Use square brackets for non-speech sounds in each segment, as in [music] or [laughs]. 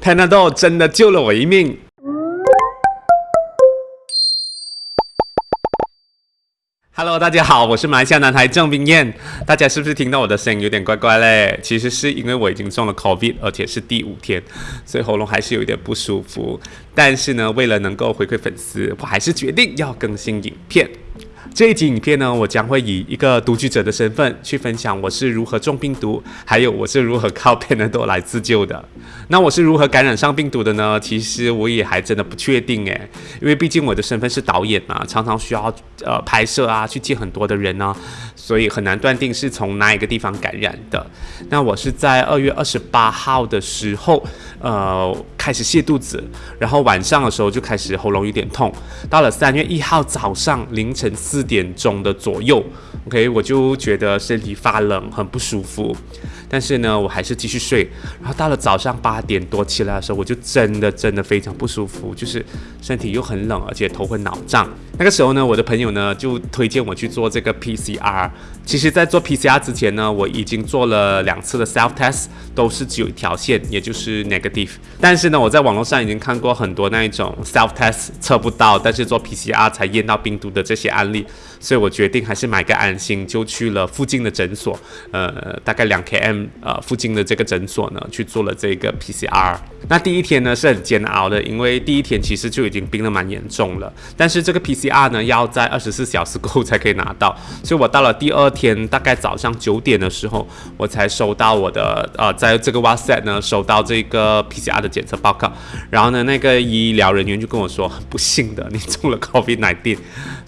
Panadol 真的救了我一命。Hello，大家好，我是马来西亚男孩郑冰燕。大家是不是听到我的声音有点怪怪嘞？其实是因为我已经中了 COVID，而且是第五天，所以喉咙还是有一点不舒服。但是呢，为了能够回馈粉丝，我还是决定要更新影片。这一集影片呢，我将会以一个独居者的身份去分享我是如何中病毒，还有我是如何靠 Panadol 来自救的。那我是如何感染上病毒的呢？其实我也还真的不确定诶，因为毕竟我的身份是导演嘛，常常需要呃拍摄啊，去见很多的人呢，所以很难断定是从哪一个地方感染的。那我是在二月二十八号的时候，呃，开始泻肚子，然后晚上的时候就开始喉咙有点痛，到了三月一号早上凌晨四。点钟的左右，OK，我就觉得身体发冷，很不舒服。但是呢，我还是继续睡。然后到了早上八点多起来的时候，我就真的真的非常不舒服，就是身体又很冷，而且头昏脑胀。那个时候呢，我的朋友呢就推荐我去做这个 PCR。其实，在做 PCR 之前呢，我已经做了两次的 self test，都是只有一条线，也就是 negative。但是呢，我在网络上已经看过很多那一种 self test 测不到，但是做 PCR 才验到病毒的这些案例。所以我决定还是买个安心，就去了附近的诊所，呃，大概两 km 呃附近的这个诊所呢，去做了这个 PCR。那第一天呢是很煎熬的，因为第一天其实就已经病得蛮严重了。但是这个 PCR 呢要在二十四小时过后才可以拿到，所以我到了第二天大概早上九点的时候，我才收到我的呃，在这个 WhatsApp 呢收到这个 PCR 的检测报告。然后呢，那个医疗人员就跟我说，很不幸的，你中了 COVID-19。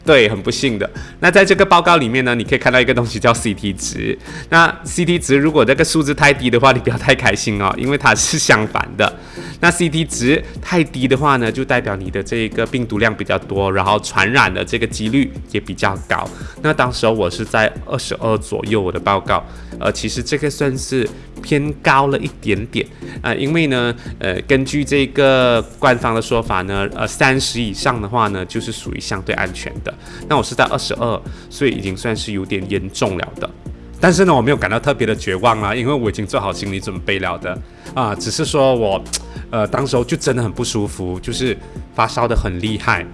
对，很不幸性的。那在这个报告里面呢，你可以看到一个东西叫 CT 值。那 CT 值如果这个数字太低的话，你不要太开心哦，[laughs] 因为它是相反的。那 CT 值太低的话呢，就代表你的这个病毒量比较多，然后传染的这个几率也比较高。那当时我是在二十二左右，我的报告，呃，其实这个算是偏高了一点点啊，因为呢，呃，根据这个官方的说法呢，呃，三十以上的话呢，就是属于相对安全的。那我是在二十二，所以已经算是有点严重了的。但是呢，我没有感到特别的绝望啊，因为我已经做好心理准备了的啊，只是说我。呃，当时候就真的很不舒服，就是发烧的很厉害，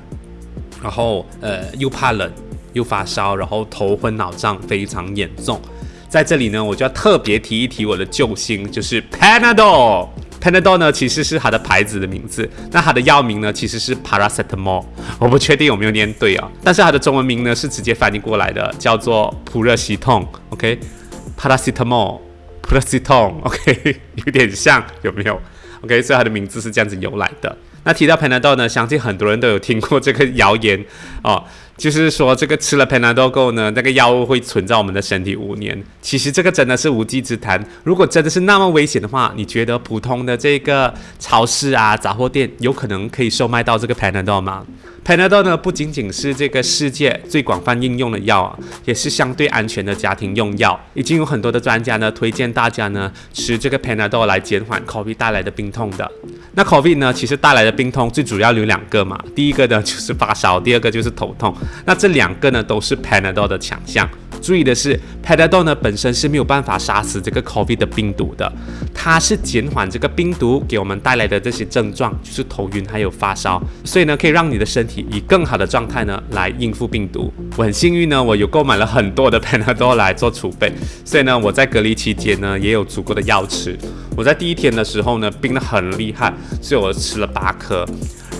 然后呃又怕冷又发烧，然后头昏脑胀非常严重。在这里呢，我就要特别提一提我的救星，就是 Panadol。Panadol 呢其实是它的牌子的名字，那它的药名呢其实是 Paracetamol，我不确定有没有念对啊。但是它的中文名呢是直接翻译过来的，叫做普热西痛。OK，Paracetamol，Paracetamol，OK，[laughs] 有点像，有没有？OK，所以它的名字是这样子由来的。那提到 Panadol 呢，相信很多人都有听过这个谣言哦，就是说这个吃了 Panadol 后呢，那个药物会存在我们的身体五年。其实这个真的是无稽之谈。如果真的是那么危险的话，你觉得普通的这个超市啊、杂货店有可能可以售卖到这个 Panadol 吗？Panadol 呢，不仅仅是这个世界最广泛应用的药啊，也是相对安全的家庭用药。已经有很多的专家呢，推荐大家呢吃这个 Panadol 来减缓 COVID 带来的病痛的。那 COVID 呢，其实带来的病痛最主要有两个嘛，第一个呢就是发烧，第二个就是头痛。那这两个呢都是 Panadol 的强项。注意的是，Panadol 呢本身是没有办法杀死这个 COVID 的病毒的，它是减缓这个病毒给我们带来的这些症状，就是头晕还有发烧，所以呢可以让你的身体以更好的状态呢来应付病毒。我很幸运呢，我有购买了很多的 [laughs] Panadol 来做储备，所以呢我在隔离期间呢也有足够的药吃。我在第一天的时候呢病得很厉害，所以我吃了八颗。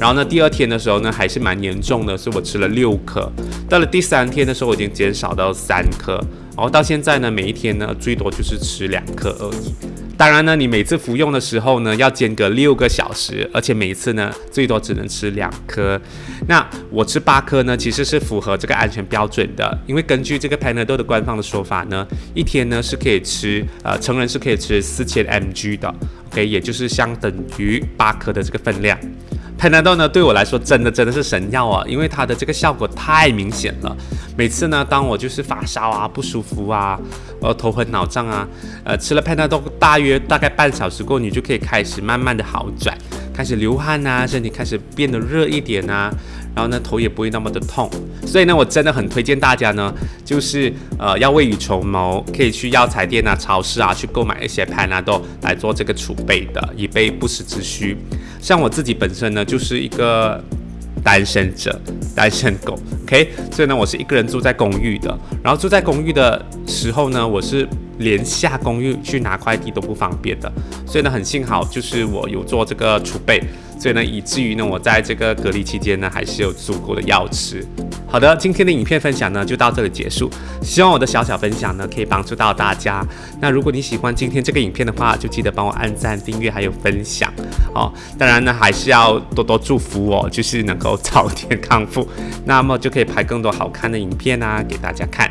然后呢，第二天的时候呢，还是蛮严重的，所以我吃了六颗。到了第三天的时候，我已经减少到三颗。然后到现在呢，每一天呢，最多就是吃两颗而已。当然呢，你每次服用的时候呢，要间隔六个小时，而且每一次呢，最多只能吃两颗。那我吃八颗呢，其实是符合这个安全标准的，因为根据这个 Panadol 的官方的说法呢，一天呢是可以吃，呃，成人是可以吃四千 mg 的，OK，也就是相等于八颗的这个分量。Panadol 呢，对我来说真的真的是神药啊，因为它的这个效果太明显了。每次呢，当我就是发烧啊、不舒服啊、呃头昏脑胀啊，呃吃了 Panadol 大约大概半小时过后，你就可以开始慢慢的好转，开始流汗啊，身体开始变得热一点啊。然后呢头也不会那么的痛。所以呢，我真的很推荐大家呢，就是呃要未雨绸缪，可以去药材店啊、超市啊去购买一些 Panadol 来做这个储备的，以备不时之需。像我自己本身呢，就是一个单身者，单身狗，OK，所以呢，我是一个人住在公寓的。然后住在公寓的时候呢，我是连下公寓去拿快递都不方便的。所以呢，很幸好就是我有做这个储备，所以呢，以至于呢，我在这个隔离期间呢，还是有足够的药吃。好的，今天的影片分享呢就到这里结束。希望我的小小分享呢可以帮助到大家。那如果你喜欢今天这个影片的话，就记得帮我按赞、订阅还有分享哦。当然呢，还是要多多祝福我，就是能够早点康复，那么就可以拍更多好看的影片啊给大家看。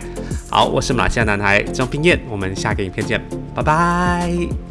好，我是马来西亚男孩张冰燕，我们下个影片见，拜拜。